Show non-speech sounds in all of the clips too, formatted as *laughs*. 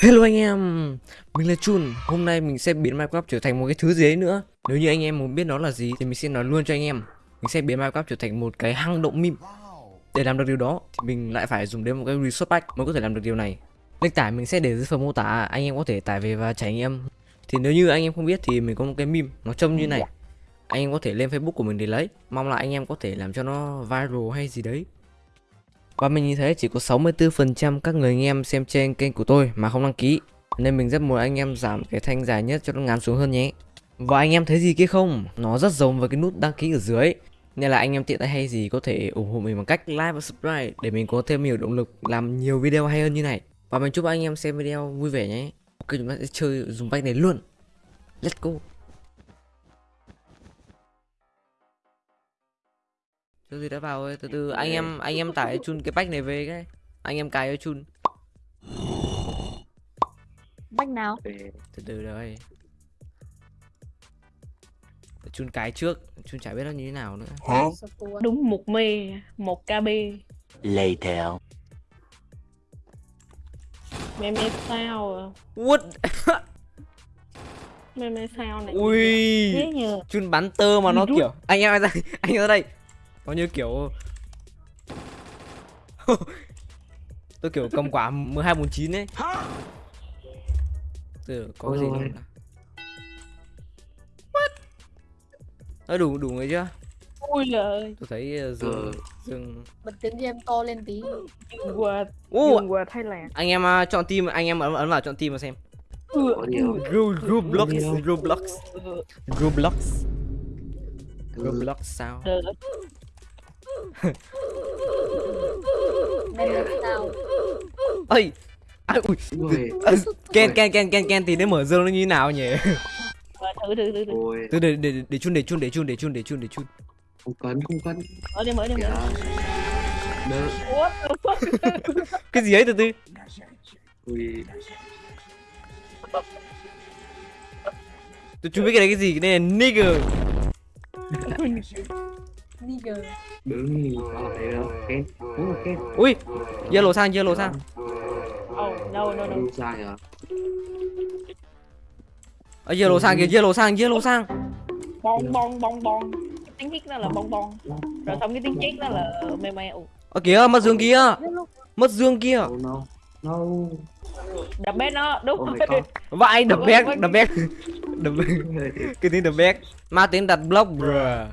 Hello anh em, mình là Chun. Hôm nay mình sẽ biến Minecraft trở thành một cái thứ gì đấy nữa. Nếu như anh em muốn biết nó là gì thì mình sẽ nói luôn cho anh em. Mình sẽ biến Minecraft trở thành một cái hang động meme Để làm được điều đó thì mình lại phải dùng đến một cái resource pack mới có thể làm được điều này. Link tải mình sẽ để dưới phần mô tả, anh em có thể tải về và trải nghiệm. Thì nếu như anh em không biết thì mình có một cái meme nó trông như này. Anh em có thể lên Facebook của mình để lấy. Mong là anh em có thể làm cho nó viral hay gì đấy và mình nhìn thấy chỉ có 64% các người anh em xem trên kênh của tôi mà không đăng ký. Nên mình rất muốn anh em giảm cái thanh dài nhất cho nó ngắn xuống hơn nhé. Và anh em thấy gì kia không? Nó rất giống với cái nút đăng ký ở dưới Nên là anh em tiện tay hay gì có thể ủng hộ mình bằng cách like và subscribe Để mình có thêm nhiều động lực làm nhiều video hay hơn như này. Và mình chúc anh em xem video vui vẻ nhé. Ok, chúng ta sẽ chơi dùng bách này luôn. Let's go. Cho gì đã vào ơi, từ từ anh em anh em tải chun cái bách này về cái. Anh em cài cho chun. Bách nào? Từ từ đây. Chun cái trước, chun chả biết nó như thế nào nữa. Hả? Đúng một mê, một KB. Later. Mê mê sao à? What? Mê sao này? Ui. Chun bắn tơ mà nó Rút. kiểu anh em ra anh em ra đây. Nó như kiểu *laughs* Tôi kiểu cầm quả 1249 ấy. Từ có cái gì không? What? Ờ, đủ đủ người chưa? Ui giời. Tôi thấy uh, dương dương bật tiếng game to lên tí dương qua Thái Lan. anh em uh, chọn team anh em ấn, ấn vào chọn team mà xem Ừ. Có Roblox Có. Roblox ừ, Roblox Ừ. Roblox sao *laughs* ơi ai ui Ờ, Ken Ken Ken Ken Ken thì nó mở dương nó như thế nào nhỉ? Thử thử thử thử. từ để để để chun để chun để chun để chun để chun để chun. Không cấn, không cấn. Mở đi mở đi mở. Fuck? *laughs* cái gì ấy từ từ? Ui, tôi chưa biết cái đấy cái gì cái này là nigger *laughs* nigger đứng đây đâu. Ken, đúng là Ken. ui yellow sang yellow sang Oh, no no no. Sai à? ở yellow sang kìa yellow sang yellow sang Bon bon bon bon. Cái tiếng hít nó là bon bon. Rồi xong cái tiếng chết nó là mê mê. Ở kìa mất dương kia mất dương kia Oh no. No. Đập bét nó, đúng Oh rồi. vãi đập bét đập bét đập cái tiếng đập bét ma tiếng đặt block bruh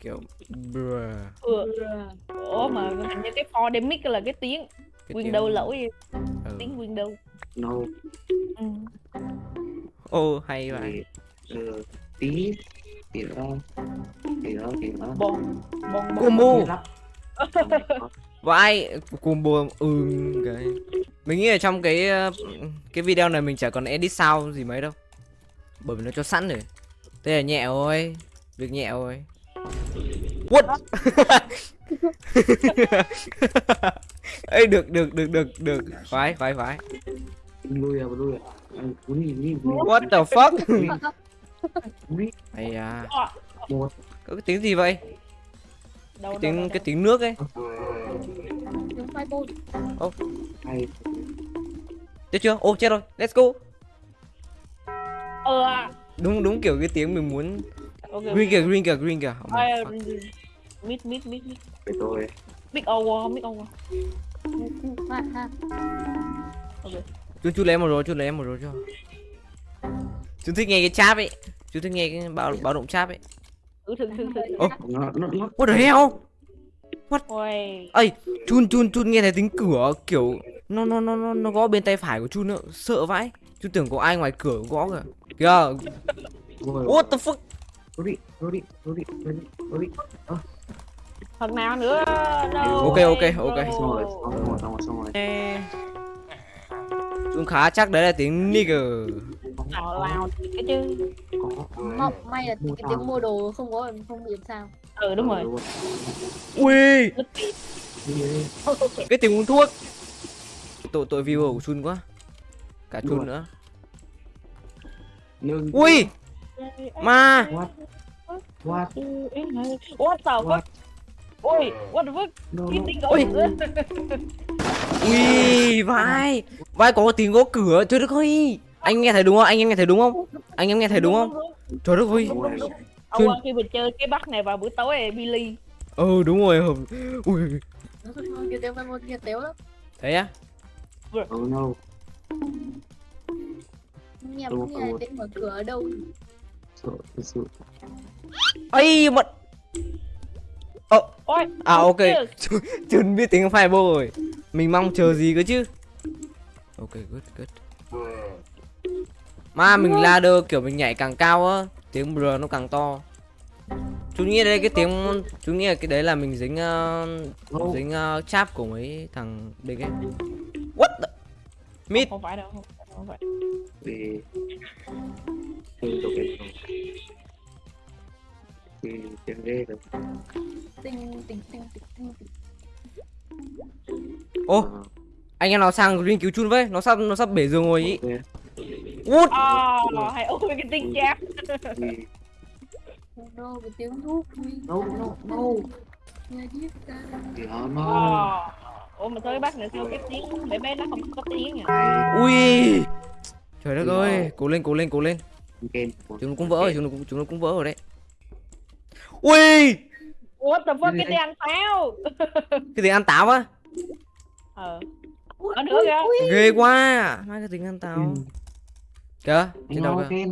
kiểu bruh Ừ. Ủa mà hình như cái pandemic là cái tiếng Cái Windows tiếng- lỗi ừ. tiếng Windows. No. Ừ. ô hay vậy Thì, ờ, tí. Tí nữa. Tí nữa, tí nữa. Bon bon bon. combo. Oh *laughs* vãi combo ừ cái mình nghĩ là trong cái ờ, cái video này mình chả còn edit sound gì mấy đâu bởi vì nó cho sẵn rồi thế là nhẹ thôi việc nhẹ thôi what? *laughs* Ê được được được được được. Khoái khoái khoái. Lui à, lui à. Nhìn. what the fuck? Ui, hay à. Có cái tiếng gì vậy? Đâu, cái đâu, đâu, tiếng đâu. cái tiếng nước ấy. Tiếng bôn Hay. chết chưa? Ô chết rồi. Let's go. Ờ. Đúng đúng kiểu cái tiếng mình muốn. Ok. green kìa green kìa green kìa. Oh. Mid mid mid mid. Để tôi. Mid over, mid over. ha chú chú lấy một rồi chú lấy một rồi cho chú thích nghe cái cháp ấy chú thích nghe cái báo báo động cháp ấy Thử thử thử thử. Ô. Nó, nó, nó. what the hell Ôi. ây chun chun chun nghe thấy tiếng cửa kiểu nó nó nó nó nó gõ bên tay phải của chun nữa sợ vãi chú tưởng có ai ngoài cửa gõ kìa kìa what the fuck Rudi, Rudi, Rudi, Rudi, Rudi. Phần nào nữa? No. Ok, ok, ok. Xong rồi, xong rồi, xong rồi, xong rồi. Ê. chun khá chắc đấy là tiếng nigger Tào lao thì cái chứ. Mong, may là cái tiếng mua đồ không có không bị làm sao Ừ đúng rồi. ui cái tiếng uống thuốc tội tội viewer của chun quá cả chun nữa ui ma What? What? What the fuck? Ôi what the fuck? No, no. Ôi. gỗ *laughs* ui vai. Vai có tiếng gõ cửa. Trời đất ơi. Anh nghe thấy đúng không? Anh em nghe thấy đúng không? Anh em nghe thấy đúng không? Trời đất ơi. Ông khi mình chơi cái bắt này vào buổi tối này Billy. Ừ đúng rồi. Hợp ui thế á? Oh no. Rồi. tiếng mở cửa ở đâu? Sợ thật sự. ấy mật ôi à ok. chừng biết tiếng fireball rồi. Mình mong chờ gì cơ chứ? Ok good good. Mà mình ladder kiểu mình nhảy càng cao á tiếng br nó càng to. Chú nghĩ đây cái tiếng chú nghĩ là cái đấy là mình dính uh, dính uh, cháp của mấy thằng big ấy. What the... mid. Không phải đâu không phải, không phải. Vì... Tôi rồi. Vì tiếng ghê rồi. Tinh tinh tinh tinh tinh tinh. Ô Ờ, anh em nào sang green cứu chun với? Nó sắp nó sắp bể giường ngồi ý. What à hay ôi cái tiếng cháp Vì... Oh no, cái tiếng thuốc No, no, no. Nghe giết ta. Thì nó à nó... ủa mà thôi bắt nữa sao cái tiếng bé bé nó không có tiếng nhỉ Ai... ui! Trời đất ơi cố lên cố lên cố lên. Chúng nó cũng vỡ rồi chúng nó cũng chúng nó cũng vỡ rồi đấy Ui! What the fuck cái gì ăn táo. *laughs* Cái gì ăn táo á? Ờ. Có nữa kìa. Ghê quá. Má cái gì ăn táo. Kìa Trên đâu kìa.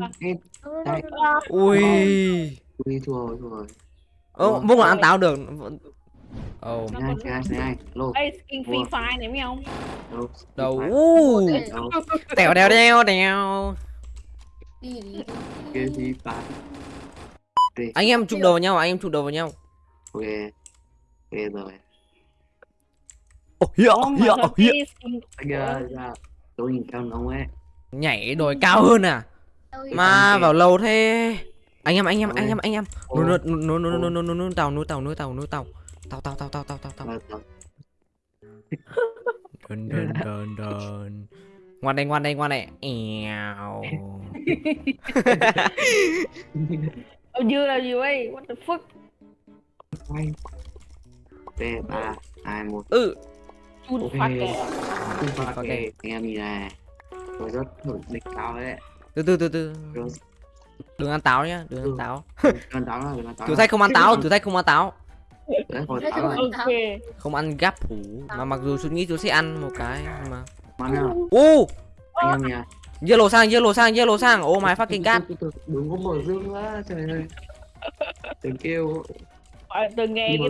Ui. Ui thua rồi thua rồi. Ồ muốn là ăn táo được. Ồ. Oh. Đây skin free fire này phải không? Đầu Tèo đèo đèo đèo. Free fire đây. Anh em chụp đầu vào nhau, à? anh em chụp đầu vào nhau. Ok. Ok rồi. Oh, hiểu, hiểu, hiểu. Anh ra, tôi nhìn cao nóng ấy. Nhảy đồi cao hơn à? Mà vào lâu thế. Anh em, anh em, anh em, anh em. Nô nô nô nô nô nô nô nô tàu, nô tàu, nô tàu, nô tàu. Tàu tàu tàu tàu tàu tàu tàu. Đần đần đần đần. Ngoan đây, ngoan đây, ngoan đây. Eo. *laughs* *laughs* Ông dưa là gì vậy what the fuck Quay. Ok, ba, hai, một. Ừ chun Ok. phát Không phải Ok. ok. Anh em nhìn này. Tôi rất nổi địch cao đấy. Từ từ từ từ. Đừng ăn táo nhá Đừng ăn Ừ. táo Con táo là con táo. Thử thách không ăn táo Thử thách không ăn táo Không ăn gáp hủ Mà mặc dù suy nghĩ tôi sẽ ăn một cái mà nào, Ô anh em nha. Yellow sang yellow sang yellow sang Oh my fucking god Đừng có mở dương quá, trời ơi. Đừng kêu. Tôi nghe cái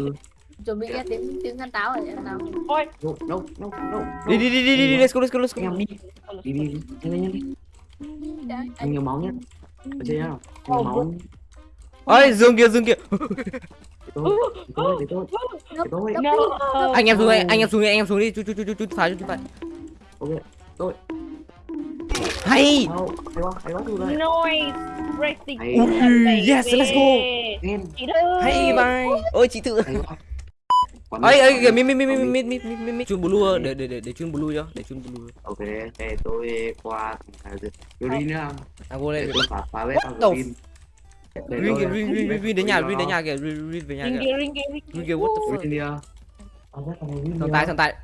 chuẩn bị nghe tiếng tiếng ăn táo rồi ăn táo ôi No, no, no, no. Đi đi đi đi đi đi Let's go let's go let's go em đi. Đi đi. Nhanh lên nhanh lên. Anh nhiều máu nhá. Ở trên nhá. Nhiều máu. Ơi dương kia dương kia tôi, tôi, tôi. Tôi. Anh em xuống anh em xuống đi anh em xuống đi Chú chú chú chú chú phải chú phải Ok. Đâu, hay. Noise racing yes, let's go. Hay bye Ôi chị tự ấy ấy kìa mi mi mi mi mít. mi mi mi mi chun blue để để để để chun blue cho để chun blue. Ok, thế tôi qua green nhá. à vô đây tôi phá phá vết What vào the green. Kìa Rin Rin đến nhà Green Rin đến nhà kìa Rin Rin về nhà ring kìa. ring ring Rin kìa what the fuck Green à. Green thằng à. thằng tài.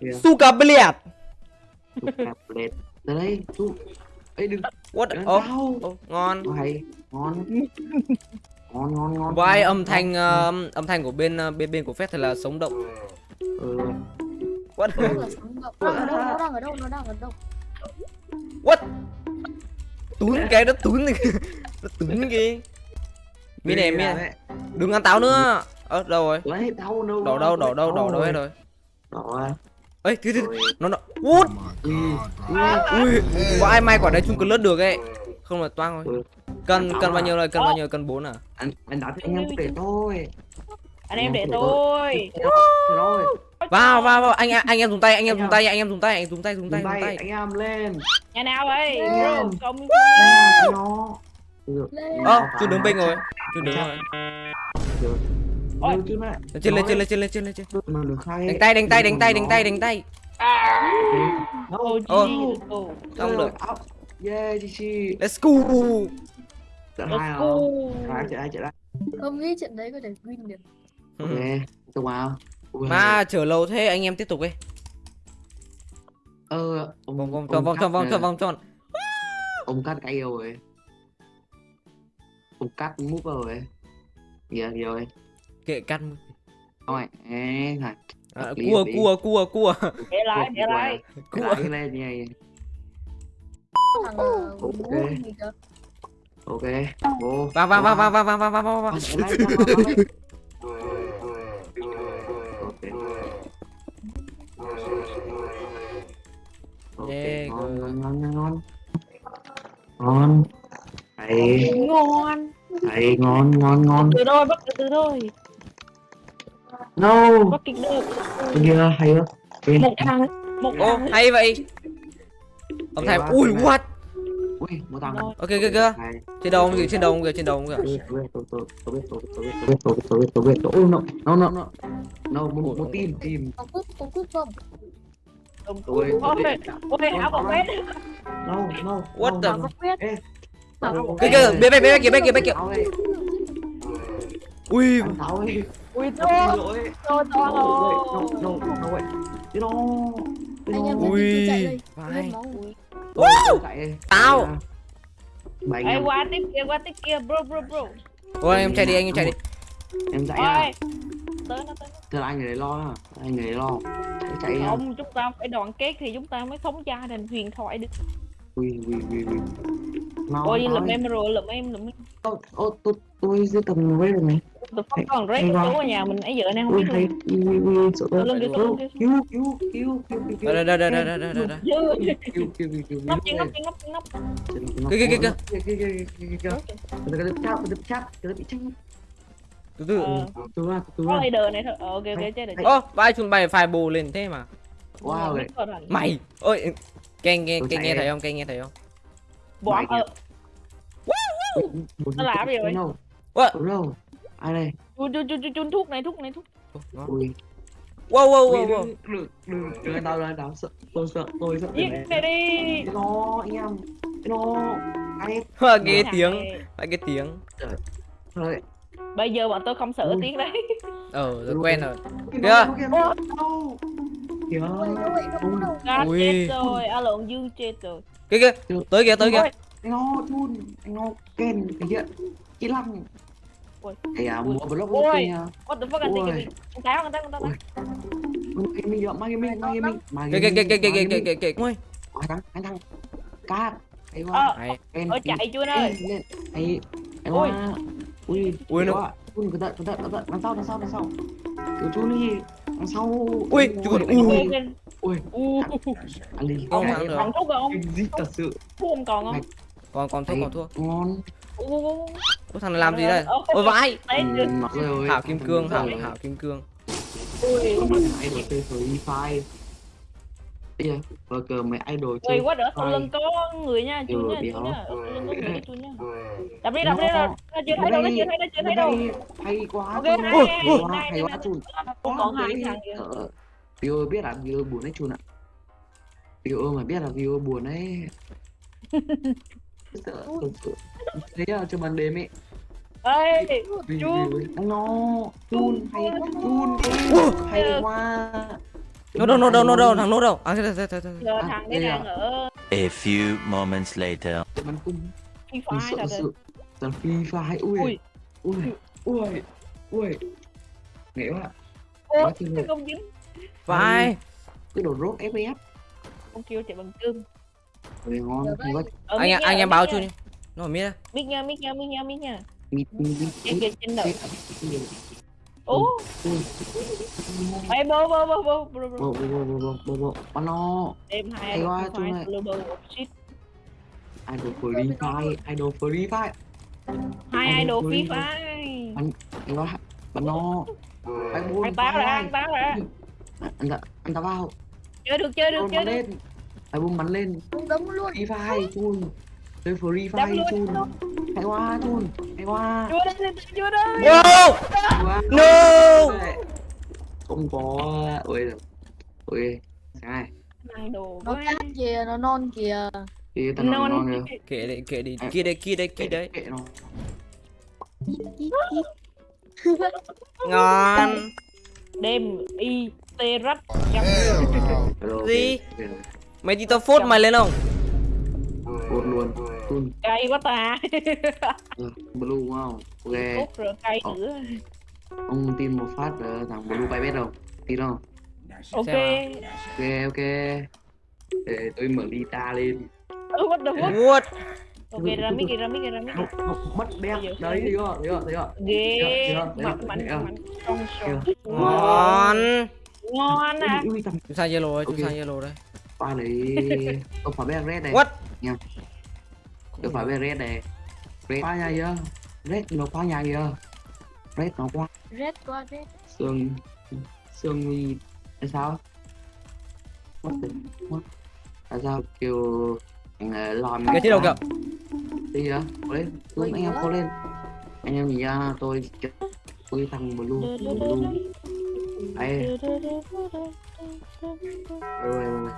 Kìa, Suka Tới đây, chụp. Ê, đừng, What đừng oh, oh ngon. Hay, ngon. Ngon, ngon, ngon. Ngon, âm thanh ngon. ờ, âm thanh của bên ờ, bên bên của phép thật là sống động. Ừ, What? Nó là sống động. Nó đang ở đâu? Nó đang ở đâu? Nó đang ở đâu? What? Tún cái nó tún Nó tún kìa Mi này mi này. Đấy. Đừng ăn táo nữa. Ơ đâu rồi. Đổ đâu? Đổ đâu đổ đâu hết rồi. Đổ Ê thứ thứ Rồi. nó nó What Ui, Có ai may quả đấy chung cần lướt được ấy. Không là toang rồi. Cần cần bao nhiêu rồi? Cần bao nhiêu? Cần 4 à? Anh anh đã anh em để tôi anh em để tôi vào vào vào. Anh em anh em dùng tay anh em dùng tay anh em dùng tay anh dùng tay dùng tay dùng tay anh em lên. Nhà nào bro công ơ chưa đứng bên rồi chưa đứng rồi mẹ trên lên trên lên trên lên trên lên trên. Đánh tay đánh tay đánh tay đánh tay đánh tay. Ô Xong được. yeah chị let's go. Trận hai let's hả go hai trận hai trận hai Không nghĩ trận đấy có thể win được. ok tôi vào. Mà chờ lâu thế anh em tiếp tục đi. ờ Vòng vòng tròn vòng tròn vòng tròn vòng tròn. ông cắt cái yêu rồi. Ông cắt mút rồi. Giờ gì rồi Kệ cắt. thôi ê hả À, cua lý. cua cua cua. để lại để lại Cua. lại lên như này Thằng ờ, Ok. vô Vào vào vào vào vào vào vào vào vào. Vào, Yeah, ngon, ngon, ngon, ngon. Ngon. Hay, ngon hay, ngon, ngon, ngon. từ thôi bắt từ từ thôi No, bắt kịp được hay quá. Một thằng một Ô hay vậy. Ông thầy quá, ui what? ui, một thằng. Rồi. Ok kìa kìa. Trên đầu ông kìa trên đầu ông kìa trên đầu ông kìa. Tôi biết, tôi biết, tôi- tôi- tôi biết, tôi biết, tôi biết, tôi biết, tôi biết, tôi biết, tôi biết, tôi biết. No, no, no, no. Một, một team, team. Có cúp, có cúp không? Ôi, Tôi- ôi, ôi, áo bọc vét No, no, What the-. Có Kìa kìa bên bên bên kia bên kia bên kia. Ui. Ui to to No, rồi no, no, no, wait. No, Anh em no. Ui. Vai. Chạy. Tao. Bảy Ê, qua tiếp kia qua tiếp kia bro bro bro Ôi anh em chạy đi anh em chạy đi. em chạy à. ôi tới nó tới Thế là anh người đấy lo à. Anh người đấy lo. Chạy chạy à. không chúng ta phải đoàn kết thì chúng ta mới sống gia đình huyền thoại được Ui, ui, ui, ui. Mau, ôi lụm đi. em rồi lụm em lụm em Ô, ô, tôi, tôi sẽ cầm với được này tôi không còn rét chú ở nhà mình ấy giờ nay không biết luôn. Tụi lưng kêu kêu kêu kêu kêu kêu. Đây đây đây đây đây đây đây. Kêu kêu kêu. Nóc trên nóc trên nóc trên nóc. Kêu kêu kêu. Kêu kêu kêu kêu. Tụi cái đập chắp đập chắp cái bị chắp. Từ từ. Từ từ. Có leader này thôi. Ok ok chơi được. Ơ, vãi chúng mày phải bù lên thế mà. Wow. Mày, ơi. Cái nghe cái nghe thấy không? Cái nghe thấy không? Bỏ ờ. Nó làm gì vậy? What? Ai đây? chun chun chun chun chun thuốc này thuốc này thuốc. Ui. Wow wow wow wow. đừng, đừng, đừng, tao, đừng ăn tao, sợ, tôi sợ, tôi sợ giết này đi nó, em, cái nó, ai, Hoa nghe tiếng, phải cái tiếng. thôi, bây giờ bọn tôi không sợ tiếng đấy *laughs* Ờ rồi quen rồi. Kìa. kìa, Ui. chết rồi a lộn dương chết rồi Kìa kìa. Tới kìa tới kìa. Anh nó chun, anh nó ken, cái hiện, kỹ lăng. Ui. Ây à, Ui. mua block Ui. block nha. what the fuck anh Ui. tiki bị anh táo anh táo anh táo Ui. Gaming ạ, mang gaming, mang gaming, Kìa kìa kìa kìa kìa gaming, kìa kìa. Ôi. Anh thắng, anh thắng. Cát, hay quá. ờ Hay. Ở ken, chạy chưa ken, ơi lên, hay, Ui. quá. Ui, Ui, nó- quá. Chun, cẩn thận, cẩn thận, cẩn thận, đằng sau, đằng sau, đằng sau. Kiểu chun đi, đằng sau. Ui, Ui, chun, anh ui. ơi, ui Ui. u ăn đi. Không Cái thắng được. còn thuốc không Kinh dị thật sự. thuốc không còn không Còn còn thua còn thua. Ngon. Ủa thằng này làm gì đây? Ôi vãi. Thảo ừ, kim cương, thảo thảo kim cương. Ui. Ai mà chơi mày fire. Và idol chơi. Ui quá đỡ sau ừ, ừ, lưng có người nha, chú nha, chú nha. Đập đi, đập đi, nó chưa thấy đâu, nó chưa thấy, nó chưa thấy đâu. Hay quá. Ok, hay quá chun. Cũng còn hai thằng kìa. Vio biết là Vio buồn đấy chun ạ. Vio mà biết là Vio buồn đấy. *laughs* thế là cho ban đêm ấy. Ê Chun. nó. Chun hay chun hay quá. Nó đâu nó đâu nó đâu thằng nó đâu. À thế thế thế thế. À, thằng đấy à? đang ở A few moments later. bắn cung. Phi sợ thật rồi sự Toàn phi phái ui. Ui. ui ui ui. Nghệ quá. Ô quá chừng cái không dính. Vãi. cái đồ rốt FPS không kêu chạy bằng cơm Ui ngon Ở Anh anh em báo chú đi. Nó ở miết á. mic nha mic nha mic nha mic nha. Trên mịt kia trên đầu ô ê bô bô bô bô bô bô bộ bộ bộ bộ bộ bắn nó. Em hai Hay quá, chung này. idol free fire idol free fire hai Anh idol ơi. phi phái hay quá bắn nó. Anh báo ra anh báo ra anh ta anh ta vào. Chơi được chơi được chơi được hai bốn bắn lên. Đúng đúng luôn. free fire chun. Chơi free fire chun. hay quá chun. Hay quá chưa đây quá No. không có. Ui ui sai Nó cát kìa, nó non kìa. tao nói non ngon rồi Kệ đi kệ đi. Kia đây kia đây kia đấy. kệ nó. Ngon. Đêm y tê rách. Gì? Mày đi tao phốt mày lên không? Cột luôn. Cun cay quá ta. Ờ, Blue không? Ok. Cút rồi cay Ờ. nữa Ông tin một phát ờ, thằng Blue bay biết không? Tin không? ok. Ok ok. Để tôi mở guitar lên. Ừ, what the fuck? What? Ok ra mic kìa ra mic kìa ra mic Không, không, mất giờ- Đấy, thấy chưa? Thấy chưa? Thấy chưa? ghê. Mạnh con sò ngon. Ngon à. Chúng sai yellow rồi chúng Ok. sai yellow đây pha đấy Tôi phải bé red này. What? Tôi phải bé red này. Red pha nhà chưa? Red nó pha nhà chưa? Red nó quá. Red qua red. Sương Sương nguy Tại sao? What the What? Tại sao kêu Anh ờ, làm cái chế đầu kìa Đi kìa Có lên. Xuống anh em có lên. Anh em nhìn ra tôi Tôi thằng blue. Blue Đây Rồi rồi rồi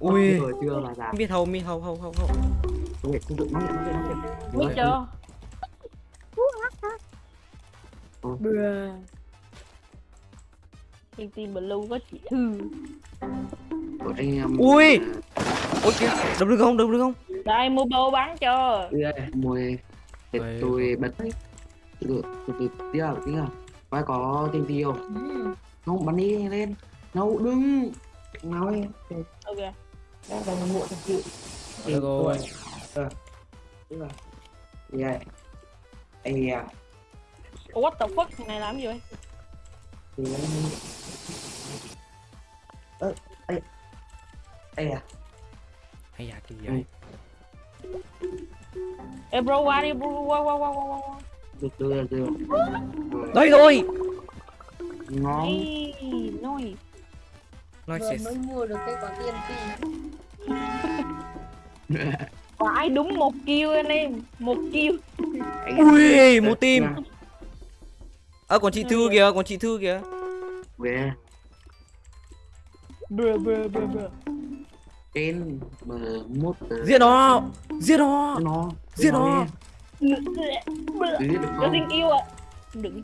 ui Rồi chưa là già biết hầu mi hầu hầu hầu hầu Ok, không được chuyện nói chuyện biết chưa Bruh. trên team blue có chị thư Ui! ôi kìa đập được không đập được không đây mua bô bắn cho Đây. tôi bật Từ từ từ Tiếp à Tiếp Phải có tên tiêu Ừ. Không bắn đi lên. Đâu đừng. Nói. Ok. Đang còn muộn thật sự. Được rồi. Tiếp à Đi đây Ây à what the fuck? Thằng này làm gì vậy? Ơ Ây Ây à hay à kỳ vậy? Ê. Bro qua đi bro qua qua qua qua qua qua Được được được đây rồi. Ngon. Nói Vừa sẽ mới mua được cái quả tiên phi. phải *laughs* đúng một kill anh em? Một kill ui một team ơ còn chị thư kìa còn chị thư kìa. Về. Bro bro bro Trên Mà mốt giết nó giết nó Nó Giết nó. Có tiếng yêu à đừng.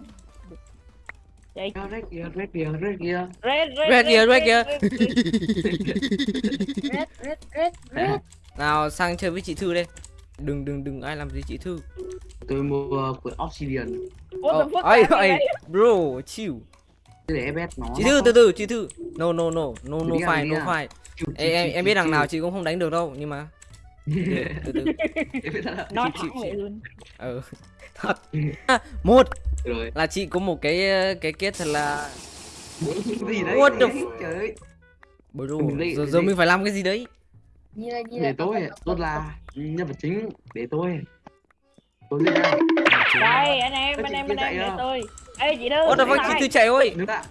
Vậy Red kìa, red kìa, red kìa red red Red kìa, red kìa. Red, red, red, red. nào sang chơi với chị thư đây. Đừng đừng đừng ai làm gì chị thư. Tôi mua của Obsidian. Làm gì ấy vậy? bro chill. Để bet nó. Chị thư từ từ chị thư. No no no. No no đi no Chill, em em biết đằng nào chị cũng không đánh được đâu nhưng mà *laughs* từ từ. Nói chịu, thẳng chịu. vậy luôn. Ừ. *laughs* Thật. À, một. Rồi. Là chị có một cái cái kết thật là Gì đấy? What the Trời ơi. Bro giờ mình giờ mình phải làm cái gì đấy? Như là như Để là tôi, tôi là nhân vật chính. Để tôi. Tôi lên đây anh em anh chị em anh chạy em để tôi. Ê chị thư Ủa đâu chị thư chạy ơi? Đứng lại.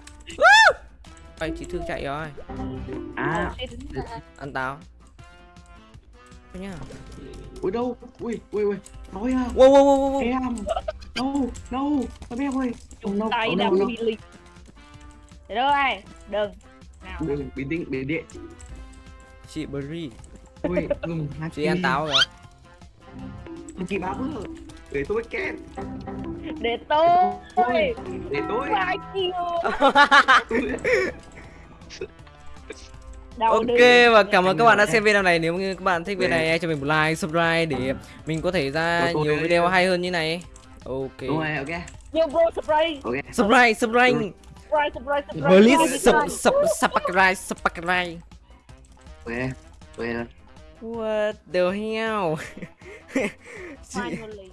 Ê, chị thư chạy rồi. À. Ê, đứng nhá. Ui đâu? Ui ui ui. Nói à. Wow wow wow wow, Em. No No Tao bé ơi. Chung no, tay no. bị liệt để đâu ai? Đừng. Nào. Đừng bình tĩnh bình tĩnh chị Bri Ui ngừng hai chị ăn táo rồi. Chị báo bữa Để tôi ken để tôi. Ôi Để tôi. Ai *laughs* kêu Đầu Ok và cảm ơn các bạn đã Em xem video này. Nếu như các bạn thích video này hãy cho mình một like, subscribe để mình có thể ra nhiều video hay hơn như này. Ok. Đúng rồi ok. Yo bro subscribe. Ok. Subscribe, subscribe. Subscribe subscribe subscribe. Subscribe. sub, sub, subscribe, subscribe. Về Về What the hell? *laughs* Finally